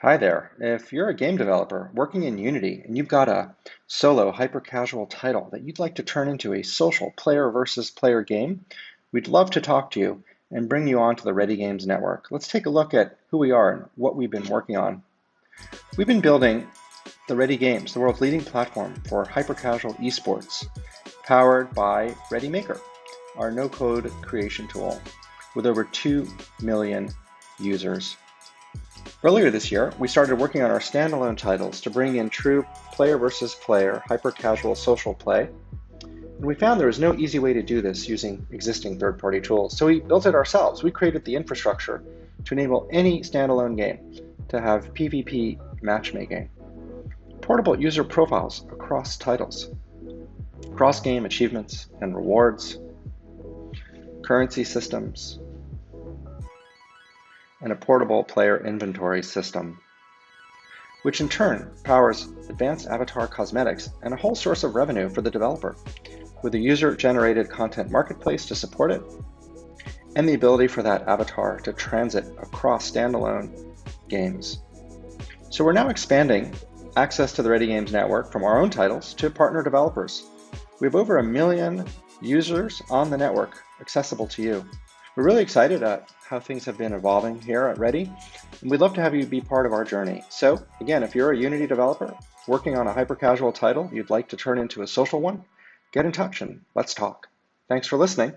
Hi there. If you're a game developer working in Unity and you've got a solo hyper-casual title that you'd like to turn into a social player versus player game, we'd love to talk to you and bring you onto the Ready Games network. Let's take a look at who we are and what we've been working on. We've been building the Ready Games, the world's leading platform for hyper-casual esports, powered by ReadyMaker, our no-code creation tool, with over 2 million users Earlier this year, we started working on our standalone titles to bring in true player versus player, hyper-casual social play. And we found there was no easy way to do this using existing third-party tools. So we built it ourselves. We created the infrastructure to enable any standalone game to have PvP matchmaking, portable user profiles across titles, cross-game achievements and rewards, currency systems, and a portable player inventory system, which in turn powers advanced avatar cosmetics and a whole source of revenue for the developer, with a user-generated content marketplace to support it, and the ability for that avatar to transit across standalone games. So we're now expanding access to the Ready Games network from our own titles to partner developers. We have over a million users on the network accessible to you. We're really excited at how things have been evolving here at Ready, and we'd love to have you be part of our journey. So again, if you're a Unity developer working on a hyper-casual title you'd like to turn into a social one, get in touch and let's talk. Thanks for listening.